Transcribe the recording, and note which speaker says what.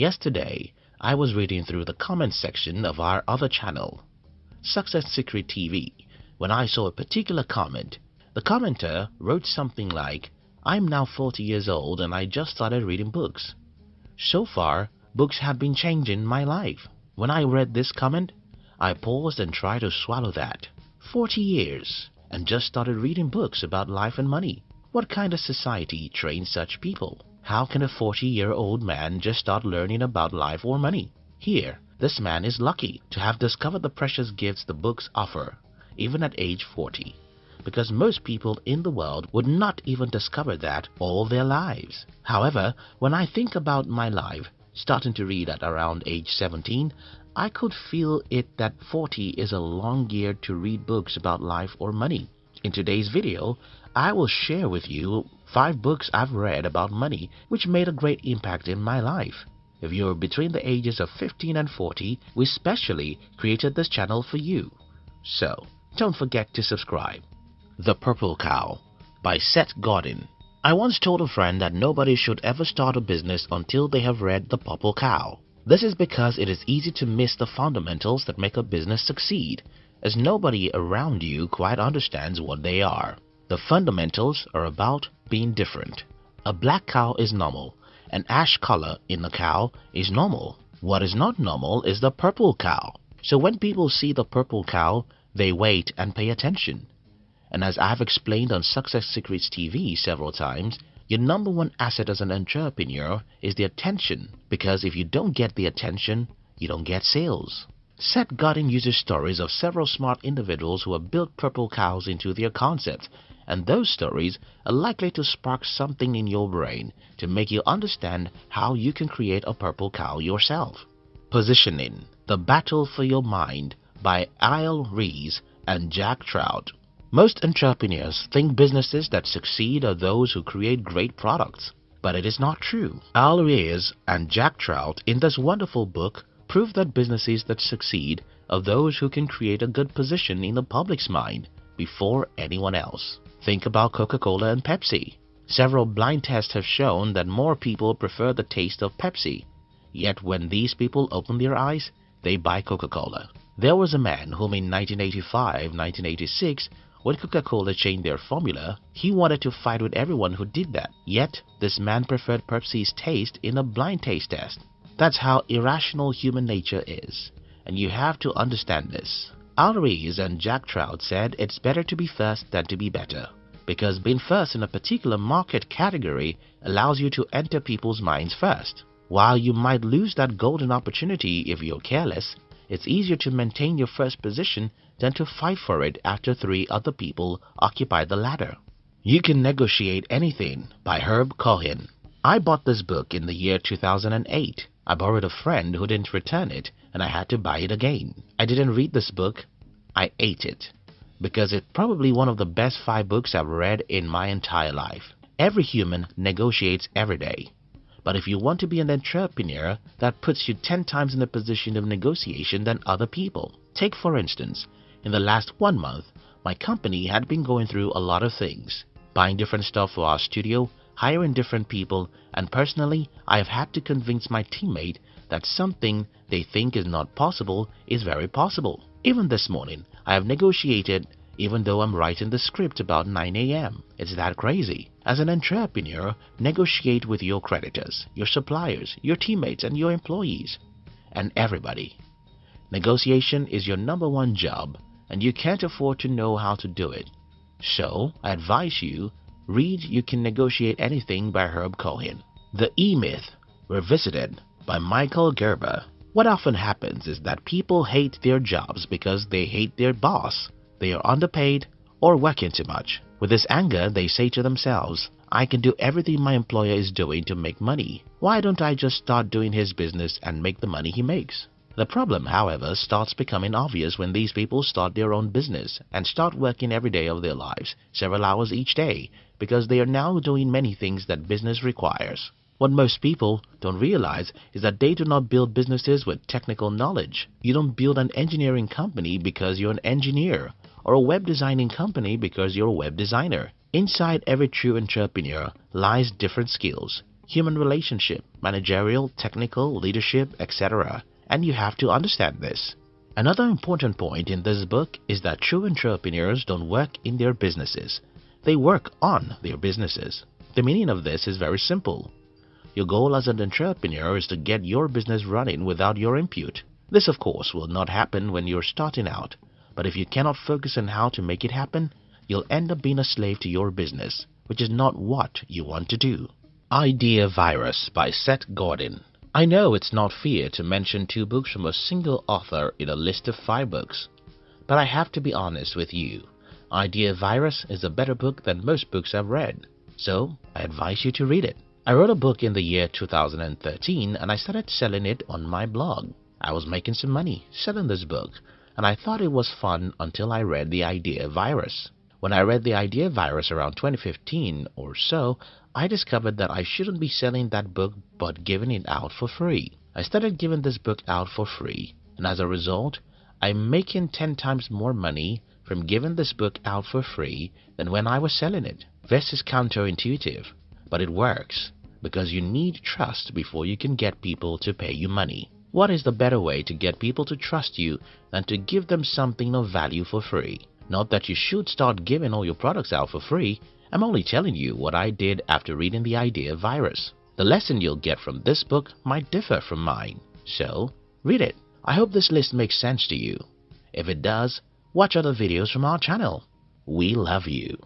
Speaker 1: Yesterday, I was reading through the comment section of our other channel, Success Secret TV, when I saw a particular comment. The commenter wrote something like, I'm now 40 years old and I just started reading books. So far, books have been changing my life. When I read this comment, I paused and tried to swallow that. 40 years and just started reading books about life and money. What kind of society trains such people? How can a 40 year old man just start learning about life or money? Here, this man is lucky to have discovered the precious gifts the books offer, even at age 40, because most people in the world would not even discover that all their lives. However, when I think about my life, starting to read at around age 17, I could feel it that 40 is a long year to read books about life or money. In today's video, I will share with you 5 books I've read about money which made a great impact in my life. If you're between the ages of 15 and 40, we specially created this channel for you. So, don't forget to subscribe. The Purple Cow by Seth Godin I once told a friend that nobody should ever start a business until they have read The Purple Cow. This is because it is easy to miss the fundamentals that make a business succeed, as nobody around you quite understands what they are. The fundamentals are about being different. A black cow is normal. An ash color in a cow is normal. What is not normal is the purple cow. So when people see the purple cow, they wait and pay attention. And as I've explained on Success Secrets TV several times, your number one asset as an entrepreneur is the attention because if you don't get the attention, you don't get sales. Seth Godin uses stories of several smart individuals who have built purple cows into their concept and those stories are likely to spark something in your brain to make you understand how you can create a purple cow yourself. Positioning The Battle for Your Mind by Al Ries and Jack Trout. Most entrepreneurs think businesses that succeed are those who create great products, but it is not true. Al Ries and Jack Trout in this wonderful book prove that businesses that succeed are those who can create a good position in the public's mind before anyone else. Think about Coca-Cola and Pepsi. Several blind tests have shown that more people prefer the taste of Pepsi. Yet when these people open their eyes, they buy Coca-Cola. There was a man whom in 1985-1986, when Coca-Cola changed their formula, he wanted to fight with everyone who did that. Yet, this man preferred Pepsi's taste in a blind taste test. That's how irrational human nature is. And you have to understand this. Al Ries and Jack Trout said it's better to be first than to be better because being first in a particular market category allows you to enter people's minds first. While you might lose that golden opportunity if you're careless, it's easier to maintain your first position than to fight for it after three other people occupy the ladder. You Can Negotiate Anything by Herb Cohen. I bought this book in the year 2008. I borrowed a friend who didn't return it and I had to buy it again. I didn't read this book, I ate it because it's probably one of the best five books I've read in my entire life. Every human negotiates every day. But if you want to be an entrepreneur, that puts you 10 times in the position of negotiation than other people. Take for instance, in the last one month, my company had been going through a lot of things. Buying different stuff for our studio, hiring different people, and personally, I have had to convince my teammate that something they think is not possible is very possible. Even this morning, I have negotiated even though I'm writing the script about 9 a.m. It's that crazy. As an entrepreneur, negotiate with your creditors, your suppliers, your teammates, and your employees, and everybody. Negotiation is your number one job, and you can't afford to know how to do it. So, I advise you, read You Can Negotiate Anything by Herb Cohen. The E-Myth, Revisited by Michael Gerber. What often happens is that people hate their jobs because they hate their boss. They are underpaid or working too much. With this anger, they say to themselves, I can do everything my employer is doing to make money. Why don't I just start doing his business and make the money he makes? The problem, however, starts becoming obvious when these people start their own business and start working every day of their lives, several hours each day, because they are now doing many things that business requires. What most people don't realize is that they do not build businesses with technical knowledge. You don't build an engineering company because you're an engineer or a web designing company because you're a web designer. Inside every true entrepreneur lies different skills. human relationship, managerial, technical, leadership, etc. And you have to understand this. Another important point in this book is that true entrepreneurs don't work in their businesses. They work on their businesses. The meaning of this is very simple. Your goal as an entrepreneur is to get your business running without your input. This of course will not happen when you're starting out, but if you cannot focus on how to make it happen, you'll end up being a slave to your business, which is not what you want to do. Idea Virus by Seth Godin I know it's not fair to mention two books from a single author in a list of five books, but I have to be honest with you. Idea Virus is a better book than most books I've read, so I advise you to read it. I wrote a book in the year 2013 and I started selling it on my blog. I was making some money selling this book and I thought it was fun until I read The Idea Virus. When I read The Idea Virus around 2015 or so, I discovered that I shouldn't be selling that book but giving it out for free. I started giving this book out for free and as a result, I'm making 10 times more money from giving this book out for free than when I was selling it. This is counterintuitive, but it works because you need trust before you can get people to pay you money. What is the better way to get people to trust you than to give them something of value for free? Not that you should start giving all your products out for free. I'm only telling you what I did after reading the idea virus. The lesson you'll get from this book might differ from mine. So, read it. I hope this list makes sense to you. If it does, watch other videos from our channel. We love you.